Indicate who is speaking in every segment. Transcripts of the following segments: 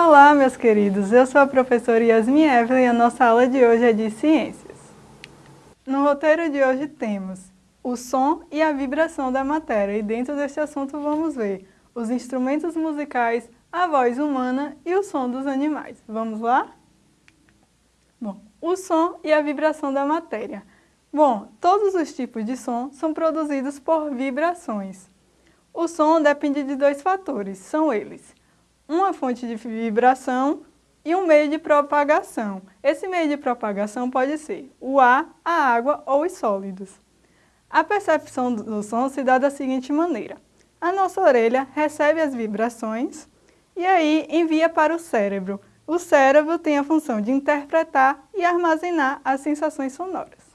Speaker 1: Olá, meus queridos! Eu sou a professora Yasmin Evelyn e a nossa aula de hoje é de Ciências. No roteiro de hoje temos o som e a vibração da matéria e dentro deste assunto vamos ver os instrumentos musicais, a voz humana e o som dos animais. Vamos lá? Bom, o som e a vibração da matéria. Bom, todos os tipos de som são produzidos por vibrações. O som depende de dois fatores, são eles uma fonte de vibração e um meio de propagação. Esse meio de propagação pode ser o ar, a água ou os sólidos. A percepção do som se dá da seguinte maneira. A nossa orelha recebe as vibrações e aí envia para o cérebro. O cérebro tem a função de interpretar e armazenar as sensações sonoras.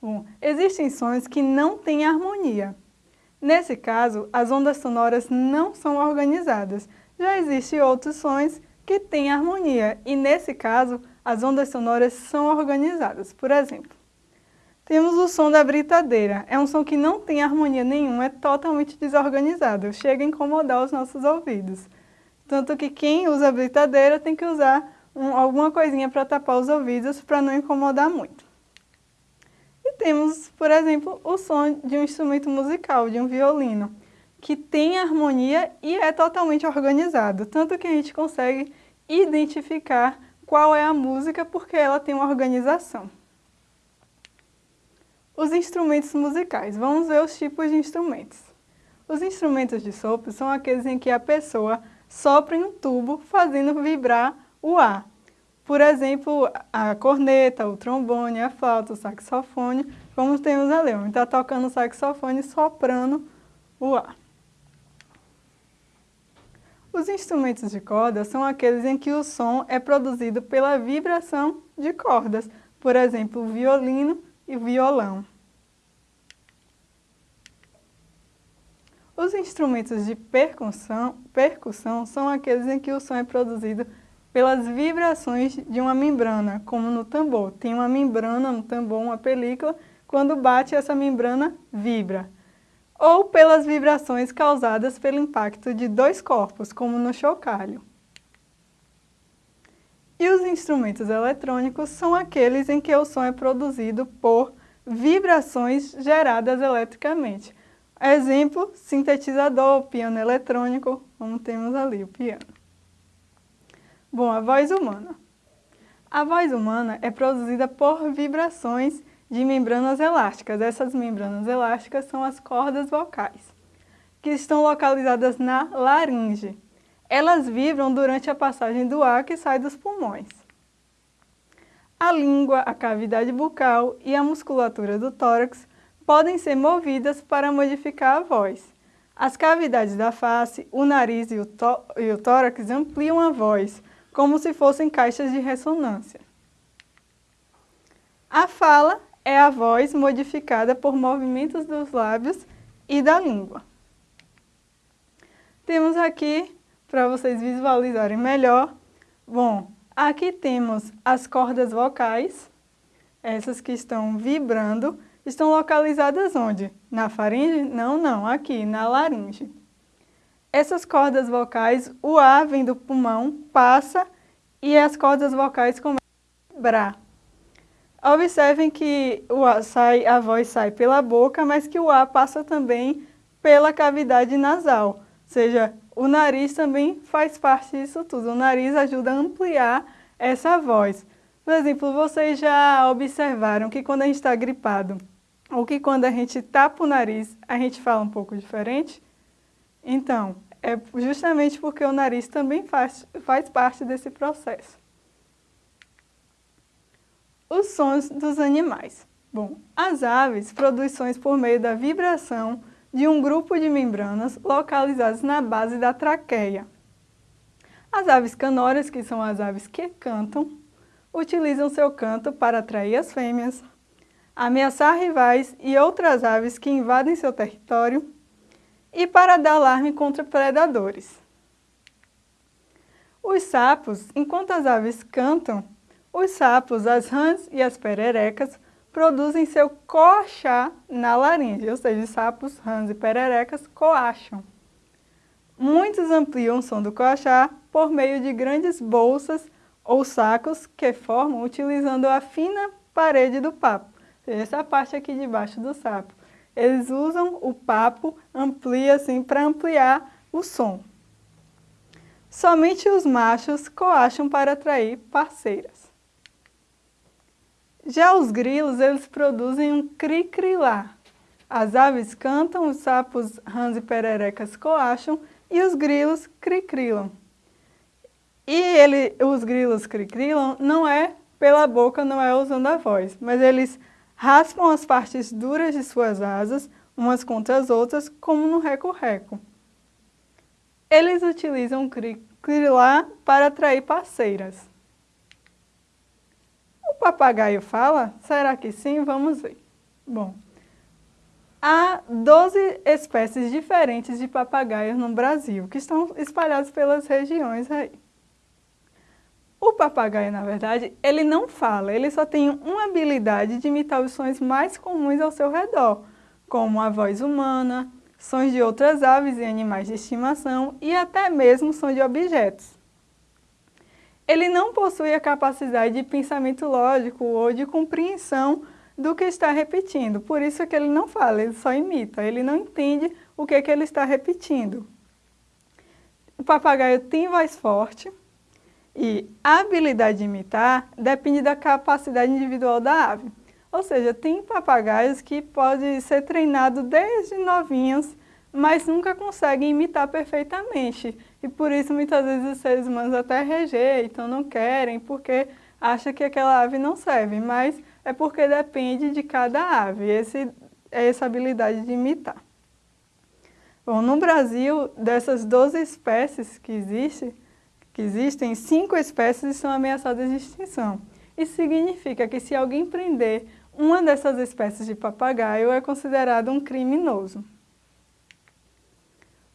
Speaker 1: Bom, existem sons que não têm harmonia. Nesse caso, as ondas sonoras não são organizadas. Já existem outros sons que têm harmonia e, nesse caso, as ondas sonoras são organizadas. Por exemplo, temos o som da britadeira. É um som que não tem harmonia nenhuma, é totalmente desorganizado, chega a incomodar os nossos ouvidos. Tanto que quem usa britadeira tem que usar um, alguma coisinha para tapar os ouvidos para não incomodar muito temos, por exemplo, o som de um instrumento musical, de um violino, que tem harmonia e é totalmente organizado, tanto que a gente consegue identificar qual é a música porque ela tem uma organização. Os instrumentos musicais. Vamos ver os tipos de instrumentos. Os instrumentos de sopro são aqueles em que a pessoa sopra em um tubo fazendo vibrar o ar. Por exemplo, a corneta, o trombone, a flauta, o saxofone, como temos ali. Ele está tocando o saxofone soprando o ar. Os instrumentos de corda são aqueles em que o som é produzido pela vibração de cordas, por exemplo, o violino e o violão. Os instrumentos de percussão, percussão são aqueles em que o som é produzido pelas vibrações de uma membrana, como no tambor. Tem uma membrana no tambor, uma película, quando bate essa membrana vibra. Ou pelas vibrações causadas pelo impacto de dois corpos, como no chocalho. E os instrumentos eletrônicos são aqueles em que o som é produzido por vibrações geradas eletricamente. Exemplo, sintetizador, piano eletrônico, como temos ali o piano. Bom, a voz humana. A voz humana é produzida por vibrações de membranas elásticas. Essas membranas elásticas são as cordas vocais, que estão localizadas na laringe. Elas vibram durante a passagem do ar que sai dos pulmões. A língua, a cavidade bucal e a musculatura do tórax podem ser movidas para modificar a voz. As cavidades da face, o nariz e o, e o tórax ampliam a voz, como se fossem caixas de ressonância. A fala é a voz modificada por movimentos dos lábios e da língua. Temos aqui, para vocês visualizarem melhor, bom, aqui temos as cordas vocais, essas que estão vibrando, estão localizadas onde? Na faringe? Não, não, aqui, na laringe. Essas cordas vocais, o ar vem do pulmão, passa e as cordas vocais começam a vibrar. Observem que o ar sai, a voz sai pela boca, mas que o ar passa também pela cavidade nasal. Ou seja, o nariz também faz parte disso tudo. O nariz ajuda a ampliar essa voz. Por exemplo, vocês já observaram que quando a gente está gripado, ou que quando a gente tapa o nariz, a gente fala um pouco diferente? Então, é justamente porque o nariz também faz, faz parte desse processo. Os sons dos animais. Bom, as aves produzem sons por meio da vibração de um grupo de membranas localizadas na base da traqueia. As aves canórias, que são as aves que cantam, utilizam seu canto para atrair as fêmeas, ameaçar rivais e outras aves que invadem seu território e para dar alarme contra predadores. Os sapos, enquanto as aves cantam, os sapos, as rãs e as pererecas produzem seu coachar na laringe, ou seja, os sapos, rãs e pererecas coacham. Muitos ampliam o som do coachá por meio de grandes bolsas ou sacos que formam utilizando a fina parede do papo, essa parte aqui de baixo do sapo. Eles usam o papo, amplia assim, para ampliar o som. Somente os machos coacham para atrair parceiras. Já os grilos, eles produzem um cri-cri-lá. As aves cantam, os sapos, rãs e pererecas coacham e os grilos cricrilam. E ele, os grilos cricrilam não é pela boca, não é usando a voz, mas eles raspam as partes duras de suas asas, umas contra as outras, como no reco-reco. Eles utilizam cricrilar para atrair parceiras. O papagaio fala? Será que sim? Vamos ver. Bom, há 12 espécies diferentes de papagaios no Brasil, que estão espalhados pelas regiões aí. O papagaio, na verdade, ele não fala, ele só tem uma habilidade de imitar os sons mais comuns ao seu redor, como a voz humana, sons de outras aves e animais de estimação e até mesmo sons de objetos. Ele não possui a capacidade de pensamento lógico ou de compreensão do que está repetindo. Por isso é que ele não fala, ele só imita, ele não entende o que, é que ele está repetindo. O papagaio tem voz forte e a habilidade de imitar depende da capacidade individual da ave. Ou seja, tem papagaios que podem ser treinados desde novinhos, mas nunca conseguem imitar perfeitamente. E por isso muitas vezes os seres humanos até rejeitam, não querem, porque acham que aquela ave não serve. Mas é porque depende de cada ave, esse, essa habilidade de imitar. Bom, no Brasil, dessas 12 espécies que, existe, que existem, cinco espécies são ameaçadas de extinção. Isso significa que se alguém prender uma dessas espécies de papagaio, é considerado um criminoso.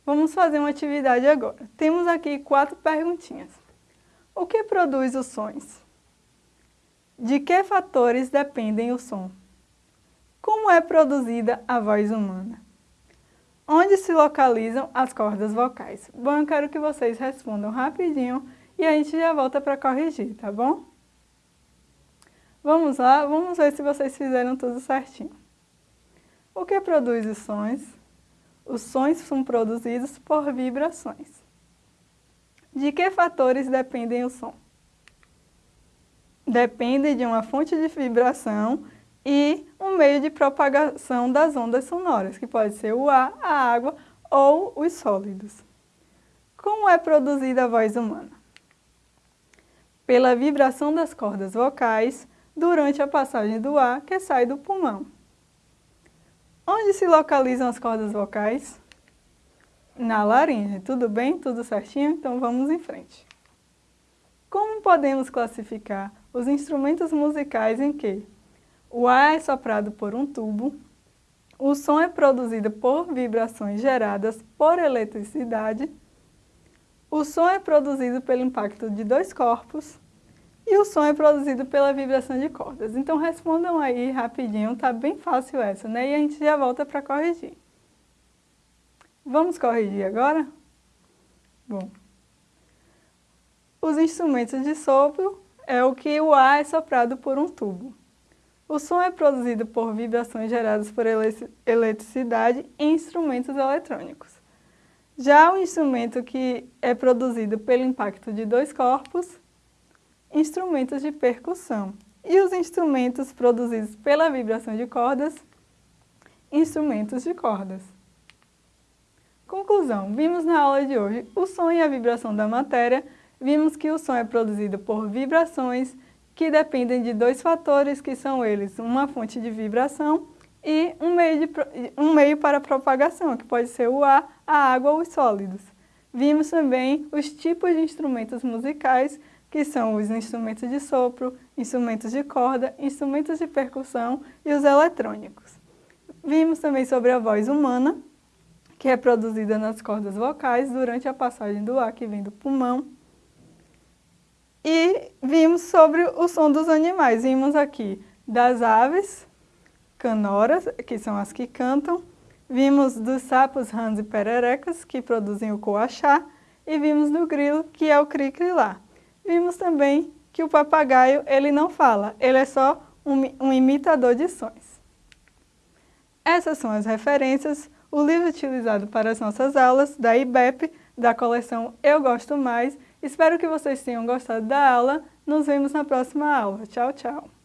Speaker 1: Vamos fazer uma atividade agora. Temos aqui quatro perguntinhas. O que produz os sons? De que fatores dependem o som? Como é produzida a voz humana? Onde se localizam as cordas vocais? Bom, eu quero que vocês respondam rapidinho e a gente já volta para corrigir, tá bom? Vamos lá, vamos ver se vocês fizeram tudo certinho. O que produz os sons? Os sons são produzidos por vibrações. De que fatores dependem o som? dependem de uma fonte de vibração e um meio de propagação das ondas sonoras, que pode ser o ar, a água ou os sólidos. Como é produzida a voz humana? Pela vibração das cordas vocais durante a passagem do ar que sai do pulmão. Onde se localizam as cordas vocais? Na laringe. Tudo bem? Tudo certinho? Então vamos em frente. Como podemos classificar os instrumentos musicais em que o ar é soprado por um tubo, o som é produzido por vibrações geradas por eletricidade, o som é produzido pelo impacto de dois corpos e o som é produzido pela vibração de cordas. Então respondam aí rapidinho, tá bem fácil essa, né? E a gente já volta para corrigir. Vamos corrigir agora? Bom, os instrumentos de sopro é o que o ar é soprado por um tubo. O som é produzido por vibrações geradas por eletricidade em instrumentos eletrônicos. Já o instrumento que é produzido pelo impacto de dois corpos, instrumentos de percussão. E os instrumentos produzidos pela vibração de cordas, instrumentos de cordas. Conclusão, vimos na aula de hoje o som e a vibração da matéria vimos que o som é produzido por vibrações que dependem de dois fatores, que são eles uma fonte de vibração e um meio, de, um meio para propagação, que pode ser o ar, a água ou os sólidos. Vimos também os tipos de instrumentos musicais, que são os instrumentos de sopro, instrumentos de corda, instrumentos de percussão e os eletrônicos. Vimos também sobre a voz humana, que é produzida nas cordas vocais durante a passagem do ar que vem do pulmão e vimos sobre o som dos animais. Vimos aqui das aves, canoras, que são as que cantam, Vimos dos sapos rãs e pererecas, que produzem o coachá, e vimos do grilo, que é o cri-cri-lá. Vimos também que o papagaio ele não fala, ele é só um, um imitador de sons. Essas são as referências, o livro utilizado para as nossas aulas da IBEP, da coleção Eu Gosto Mais. Espero que vocês tenham gostado da aula. Nos vemos na próxima aula. Tchau, tchau!